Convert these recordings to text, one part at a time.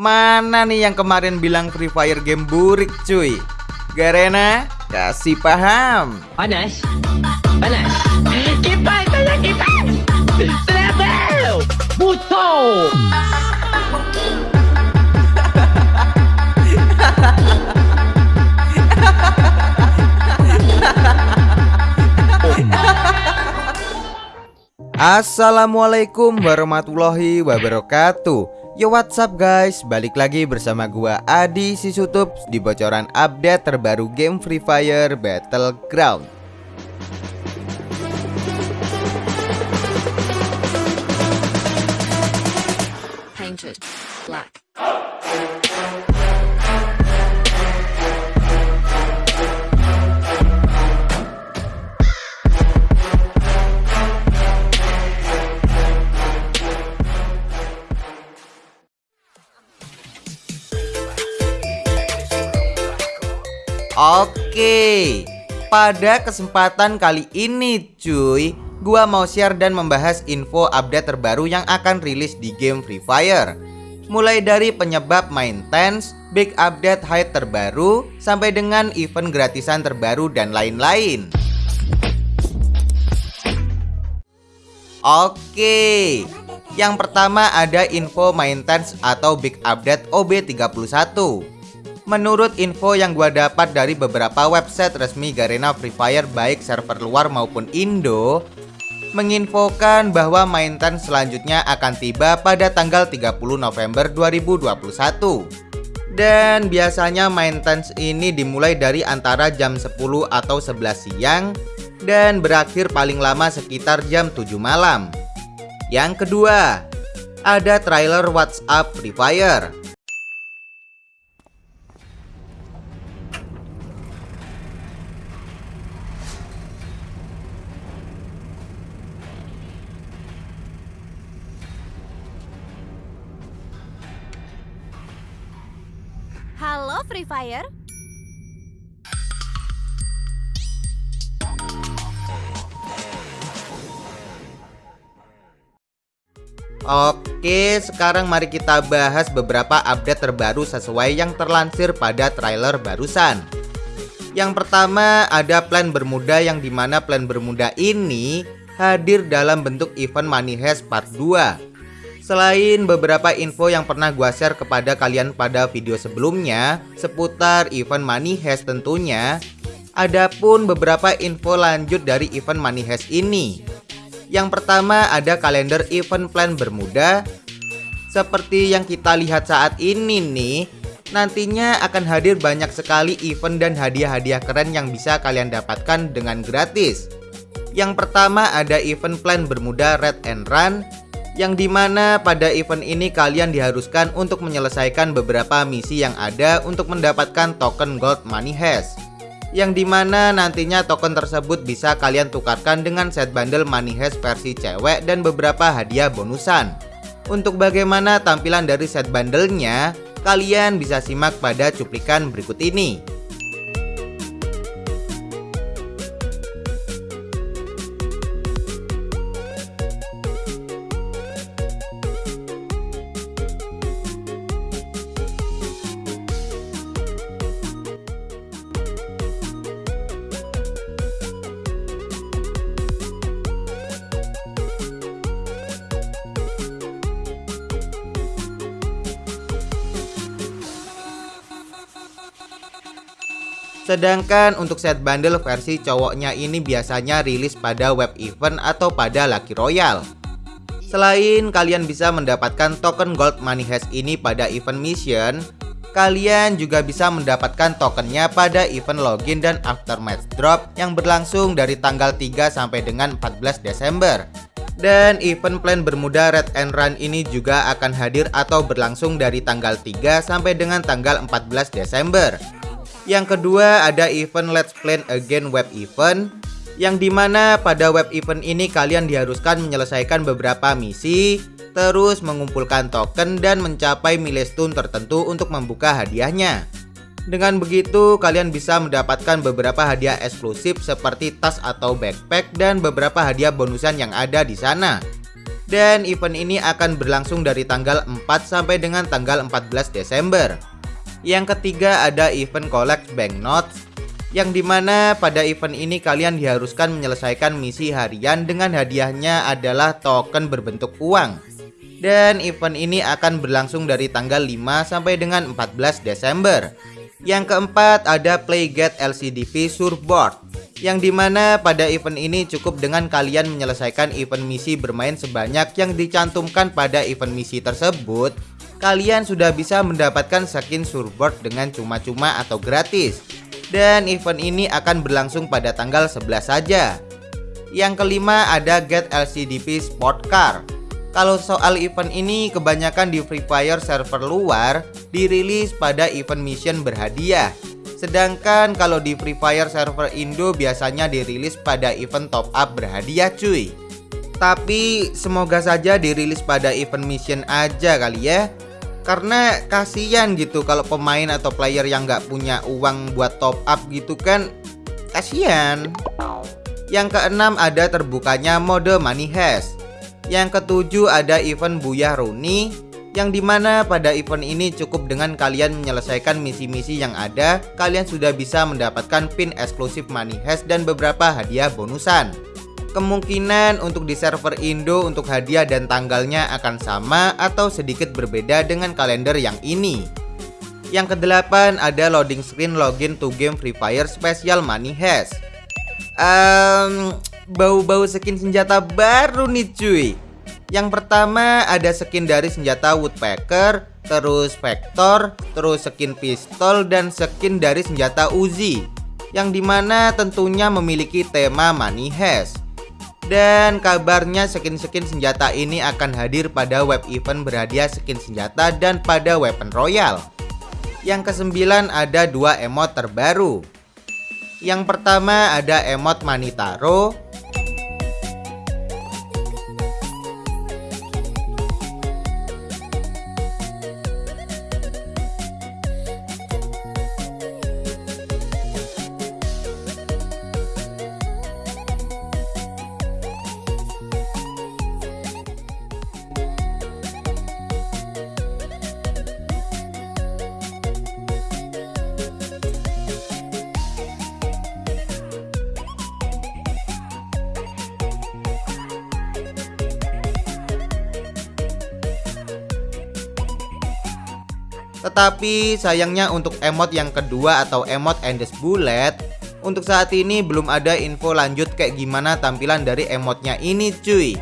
Mana nih yang kemarin bilang Free Fire game burik cuy? Garena kasih paham. Panas. Panas. Kipas saya kipas. Travel Buto Assalamualaikum warahmatullahi wabarakatuh Yo what's up guys? Balik lagi bersama gua Adi Sisutup Di bocoran update terbaru game Free Fire Battleground Pada kesempatan kali ini cuy. Gua mau share dan membahas info update terbaru yang akan rilis di game Free Fire. Mulai dari penyebab main tense, big update hide terbaru, sampai dengan event gratisan terbaru dan lain-lain. Oke Yang pertama ada info maintenance atau big update OB31 Menurut info yang gua dapat dari beberapa website resmi Garena Free Fire baik server luar maupun Indo menginfokan bahwa maintenance selanjutnya akan tiba pada tanggal 30 November 2021. Dan biasanya maintenance ini dimulai dari antara jam 10 atau 11 siang dan berakhir paling lama sekitar jam 7 malam. Yang kedua, ada trailer WhatsApp Free Fire. Free Fire, Oke, sekarang mari kita bahas beberapa update terbaru sesuai yang terlansir pada trailer barusan. Yang pertama ada plan Bermuda yang di mana plan Bermuda ini hadir dalam bentuk event Money Heist Part 2. Selain beberapa info yang pernah gua share kepada kalian pada video sebelumnya seputar event Money Heist tentunya, ada pun beberapa info lanjut dari event Money Heist ini. Yang pertama ada kalender event plan Bermuda. Seperti yang kita lihat saat ini nih Nantinya akan hadir banyak sekali event dan hadiah-hadiah keren yang bisa kalian dapatkan dengan gratis. Yang pertama ada event plan Bermuda Red and Run Yang di mana pada event ini kalian diharuskan untuk menyelesaikan beberapa misi yang ada untuk mendapatkan token gold money hash yang di mana nantinya token tersebut bisa kalian tukarkan dengan set bundle money hash versi cewek dan beberapa hadiah bonusan. Untuk bagaimana tampilan dari set bundlenya, kalian bisa simak pada cuplikan berikut ini. Sedangkan untuk set bundle versi cowoknya ini biasanya rilis pada web event atau pada Lucky Royale. Selain kalian bisa mendapatkan token gold money hash ini pada event mission, kalian juga bisa mendapatkan tokennya pada event login dan aftermath drop yang berlangsung dari tanggal 3 sampai dengan 14 Desember. Dan event plan Bermuda Red and Run ini juga akan hadir atau berlangsung dari tanggal 3 sampai dengan tanggal 14 Desember. Yang kedua ada event Let's Play Again web event yang di mana pada web event ini kalian diharuskan menyelesaikan beberapa misi terus mengumpulkan token dan mencapai milestone tertentu untuk membuka hadiahnya. Dengan begitu, kalian bisa mendapatkan beberapa hadiah eksklusif seperti tas atau backpack dan beberapa hadiah bonusan yang ada di sana. Dan event ini akan berlangsung dari tanggal 4 sampai dengan tanggal 14 Desember. Yang ketiga ada event collect banknotes yang di mana pada event ini kalian diharuskan menyelesaikan misi harian dengan hadiahnya adalah token berbentuk uang. Dan event ini akan berlangsung dari tanggal 5 sampai dengan 14 Desember. Yang keempat ada Playgate LCDP Surfboard yang di mana pada event ini cukup dengan kalian menyelesaikan event misi bermain sebanyak yang dicantumkan pada event misi tersebut kalian sudah bisa mendapatkan skin surfboard dengan cuma-cuma atau gratis dan event ini akan berlangsung pada tanggal 11 saja. Yang kelima ada Get LCDP Sport Car. Kalau soal event ini kebanyakan di Free Fire server luar dirilis pada event mission berhadiah. Sedangkan kalau di Free Fire server Indo biasanya dirilis pada event top up berhadiah cuy. Tapi semoga saja dirilis pada event mission aja kali ya karena kasihan gitu kalau pemain atau player yang nggak punya uang buat top up gitu kan kasihan. Yang keenam ada terbukanya mode money heist. Yang ketujuh ada event Buyah Runi yang di mana pada event ini cukup dengan kalian menyelesaikan misi-misi yang ada kalian sudah bisa mendapatkan pin eksklusif money heist dan beberapa hadiah bonusan Kemungkinan untuk di server Indo untuk hadiah dan tanggalnya akan sama atau sedikit berbeda dengan kalender yang ini. Yang kedelapan ada loading screen login to game Free Fire Special Money Heist. Um, bau-bau skin senjata baru nih cuy. Yang pertama ada skin dari senjata Woodpecker, terus Vector, terus skin pistol dan skin dari senjata Uzi. Yang di mana tentunya memiliki tema Money. Dan kabarnya skin-skin senjata ini akan hadir pada web event berhadiah skin senjata dan pada weapon royal. Yang kesembilan ada dua emot terbaru. Yang pertama ada emot Manitaro Tetapi sayangnya untuk emot yang kedua atau emot Endes Bullet Untuk saat ini belum ada info lanjut kayak gimana tampilan dari emotnya ini cuy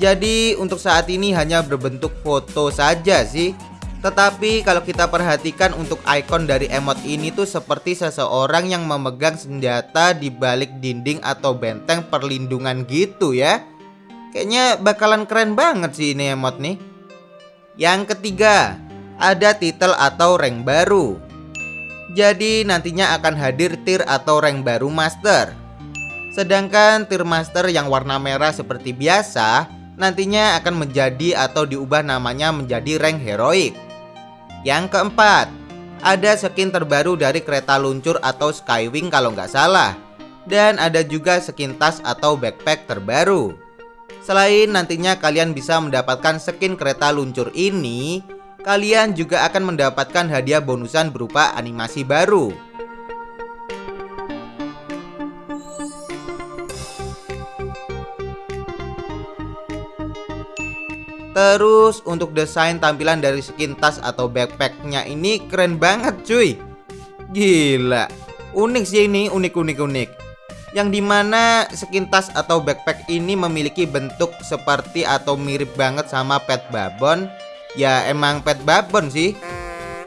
Jadi untuk saat ini hanya berbentuk foto saja sih tetapi kalau kita perhatikan untuk ikon dari emot ini tuh seperti seseorang yang memegang senjata di balik dinding atau benteng perlindungan gitu ya. Kayaknya bakalan keren banget sih ini emot nih. Yang ketiga, ada titel atau rank baru. Jadi nantinya akan hadir tier atau rank baru master. Sedangkan tier master yang warna merah seperti biasa nantinya akan menjadi atau diubah namanya menjadi rank heroik. Yang keempat, ada skin terbaru dari kereta luncur atau Skywing kalau nggak salah. Dan ada juga skin tas atau backpack terbaru. Selain nantinya kalian bisa mendapatkan skin kereta luncur ini kalian juga akan mendapatkan hadiah bonusan berupa animasi baru. Terus untuk desain tampilan dari skin tas atau backpacknya ini keren banget cuy. Gila. Unik sih ini unik-unik-unik Yang di mana skin tas atau backpack ini memiliki bentuk seperti atau mirip banget sama pet babon Ya emang Pet Babon sih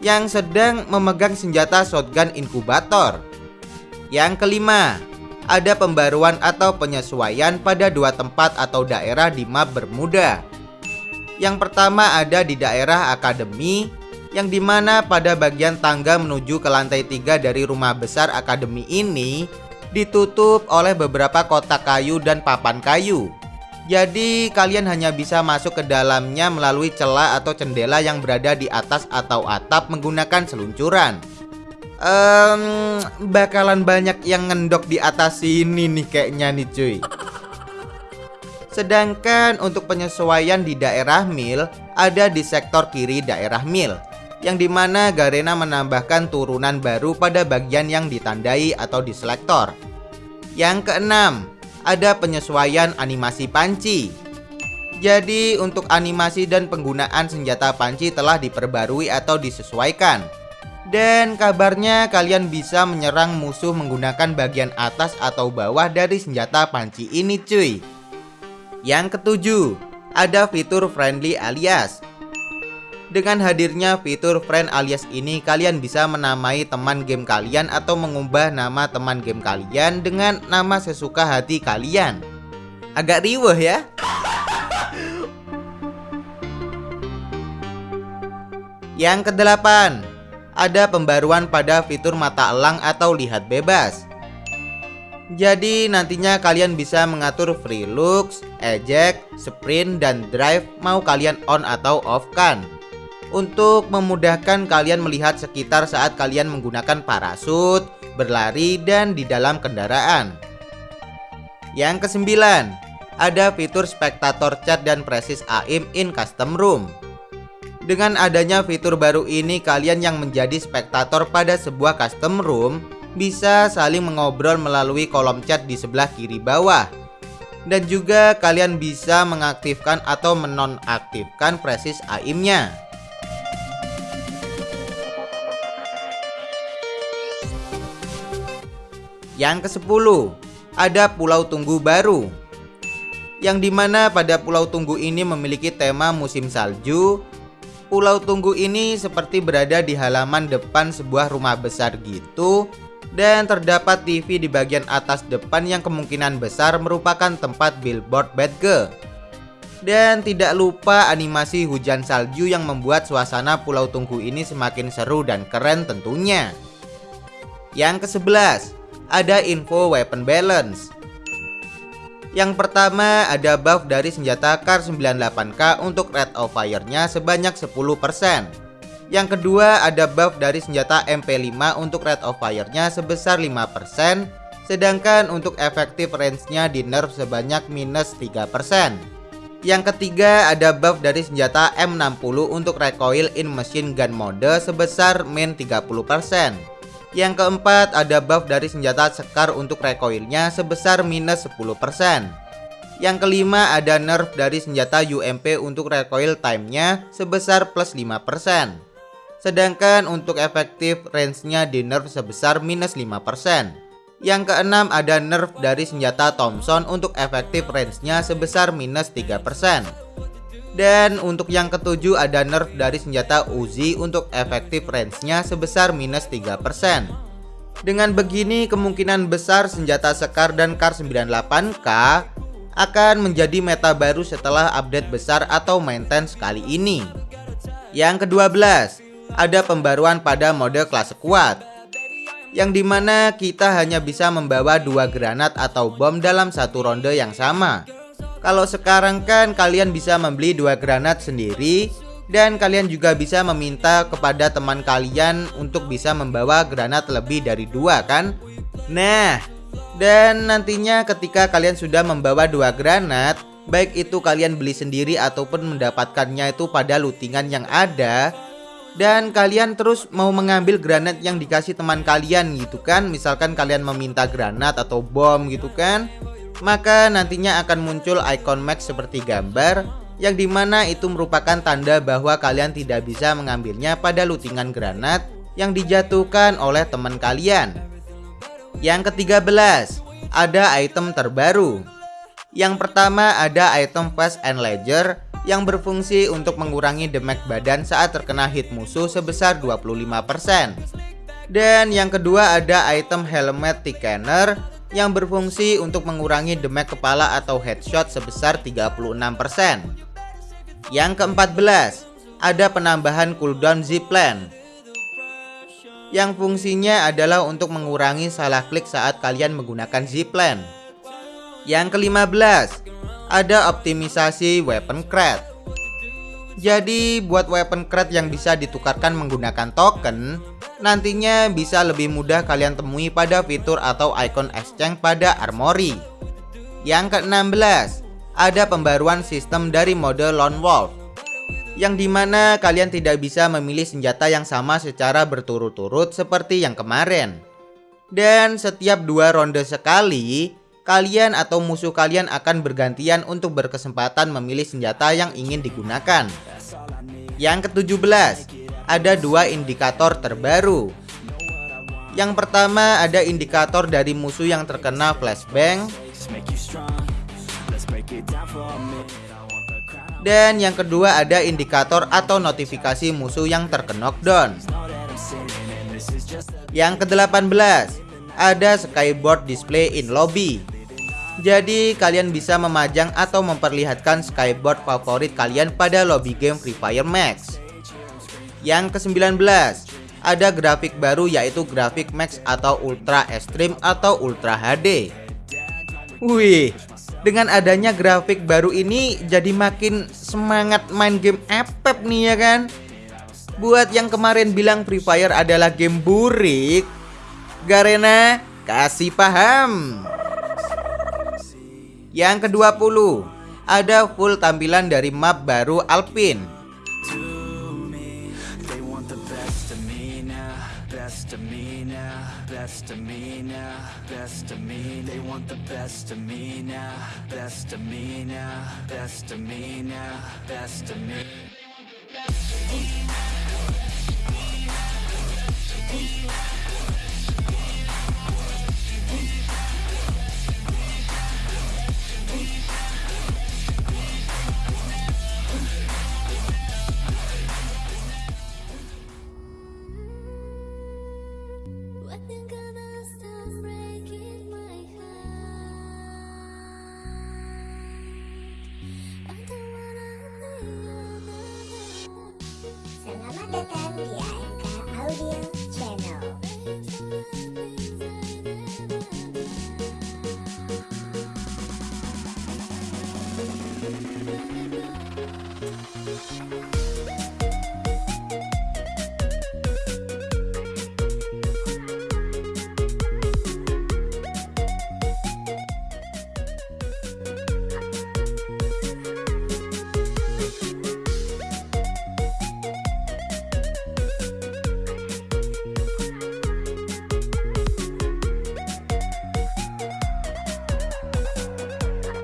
Yang sedang memegang senjata shotgun inkubator. Yang kelima Ada pembaruan atau penyesuaian pada dua tempat atau daerah di map Bermuda. Yang pertama ada di daerah Akademi Yang di mana pada bagian tangga menuju ke lantai tiga dari rumah besar Akademi ini Ditutup oleh beberapa kotak kayu dan papan kayu jadi kalian hanya bisa masuk ke dalamnya melalui celah atau jendela yang berada di atas atau atap menggunakan seluncuran. Um, bakalan banyak yang ngendok di atas sini nih kayaknya nih cuy. Sedangkan untuk penyesuaian di daerah mil ada di sektor kiri daerah mil yang di mana Garena menambahkan turunan baru pada bagian yang ditandai atau diselektor. Yang keenam, ada penyesuaian animasi panci. Jadi untuk animasi dan penggunaan senjata panci telah diperbarui atau disesuaikan. Dan kabarnya kalian bisa menyerang musuh menggunakan bagian atas atau bawah dari senjata panci ini cuy. Yang ketujuh, ada fitur friendly alias. Dengan hadirnya fitur friend alias ini, kalian bisa menamai teman game kalian atau mengubah nama teman game kalian dengan nama sesuka hati kalian. Agak riweh ya. Yang kedelapan, ada pembaruan pada fitur mata elang atau lihat bebas. Jadi nantinya kalian bisa mengatur free looks, eject, sprint, dan drive mau kalian on atau off kan Untuk memudahkan kalian melihat sekitar saat kalian menggunakan parasut, berlari, dan di dalam kendaraan Yang kesembilan, ada fitur spektator chat dan presis AIM in custom room dengan adanya fitur baru ini, kalian yang menjadi spektator pada sebuah custom room bisa saling mengobrol melalui kolom chat di sebelah kiri bawah. Dan juga kalian bisa mengaktifkan atau menonaktifkan presis AIM-nya. Yang ke-10 Ada pulau tunggu baru Yang di mana pada pulau tunggu ini memiliki tema musim salju Pulau tunggu ini seperti berada di halaman depan sebuah rumah besar gitu dan terdapat TV di bagian atas depan yang kemungkinan besar merupakan tempat billboard bad girl. Dan tidak lupa animasi hujan salju yang membuat suasana Pulau Tunggu ini semakin seru dan keren tentunya. Yang ke-11, ada info weapon balance. Yang pertama ada buff dari senjata Kar 98K untuk rate of fire-nya sebanyak 10%. Yang kedua ada buff dari senjata MP5 untuk rate of fire-nya sebesar 5% Sedangkan untuk efektif range-nya di nerf sebanyak minus 3% Yang ketiga ada buff dari senjata M60 untuk recoil in machine gun mode sebesar min 30% Yang keempat ada buff dari senjata sekar untuk recoilnya sebesar minus 10% yang kelima ada nerf dari senjata UMP untuk recoil time-nya sebesar plus 5%. Sedangkan untuk efektif range-nya di nerf sebesar minus 5%. Yang keenam ada nerf dari senjata Thompson untuk efektif range-nya sebesar minus 3%. Dan untuk yang ketujuh ada nerf dari senjata Uzi untuk efektif range-nya sebesar minus 3%. Dengan begini kemungkinan besar senjata Sekar dan Kar 98K akan menjadi meta baru setelah update besar atau maintenance kali ini. Yang ke-12 ada pembaruan pada mode kelas kuat yang di mana kita hanya bisa membawa dua granat atau bom dalam satu ronde yang sama kalau sekarang kan kalian bisa membeli dua granat sendiri dan kalian juga bisa meminta kepada teman kalian untuk bisa membawa granat lebih dari dua kan? Nah dan nantinya ketika kalian sudah membawa dua granat Baik itu kalian beli sendiri ataupun mendapatkannya itu pada lootingan yang ada dan kalian terus mau mengambil granat yang dikasih teman kalian gitu kan? Misalkan kalian meminta granat atau bom gitu kan maka nantinya akan muncul icon max seperti gambar yang di mana itu merupakan tanda bahwa kalian tidak bisa mengambilnya pada lootingan granat yang dijatuhkan oleh teman kalian yang ketiga belas ada item terbaru yang pertama ada item fast and ledger yang berfungsi untuk mengurangi damage badan saat terkena hit musuh sebesar 25%. Dan yang kedua ada item helmet thickener yang berfungsi untuk mengurangi damage kepala atau headshot sebesar 36%. Yang keempat-belas, ada penambahan cooldown zipline yang fungsinya adalah untuk mengurangi salah klik saat kalian menggunakan zipline. Yang kelima belas, ada optimisasi weapon crate. Jadi buat weapon crate yang bisa ditukarkan menggunakan token, nantinya bisa lebih mudah kalian temui pada fitur atau icon exchange pada armory. Yang ke-16, ada pembaruan sistem dari mode Lone Wolf yang di mana kalian tidak bisa memilih senjata yang sama secara berturut-turut seperti yang kemarin. Dan setiap dua ronde sekali, kalian atau musuh kalian akan bergantian untuk berkesempatan memilih senjata yang ingin digunakan. Yang ke-17, ada dua indikator terbaru. Yang pertama ada indikator dari musuh yang terkena flashbang dan yang kedua ada indikator atau notifikasi musuh yang terkena knockdown. Yang ke-18 ada skyboard display in lobby. Jadi kalian bisa memajang atau memperlihatkan skyboard favorit kalian pada lobby game Free Fire Max. Yang ke-19 ada grafik baru yaitu grafik Max atau Ultra Extreme atau Ultra HD. Wih, dengan adanya grafik baru ini jadi makin semangat main game FF nih ya kan? Buat yang kemarin bilang Free Fire adalah game burik, Garena kasih paham. Yang ke-20, ada full tampilan dari map baru Alpine. Best of me now, best of me now, best of me now, best of me.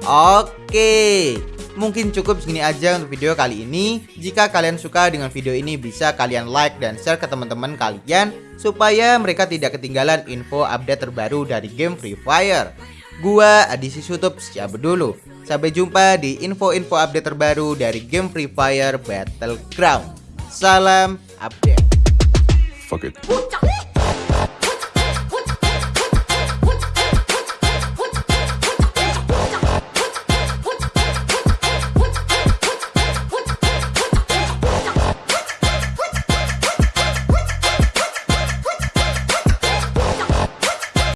Oke, mungkin cukup segini aja untuk video kali ini. Jika kalian suka dengan video ini bisa kalian like dan share ke teman-teman kalian supaya mereka tidak ketinggalan info update terbaru dari game Free Fire. Gua Adisi Sutup siapa dulu. Sampai jumpa di info-info update terbaru dari game Free Fire Battleground. Salam update. Fuck it.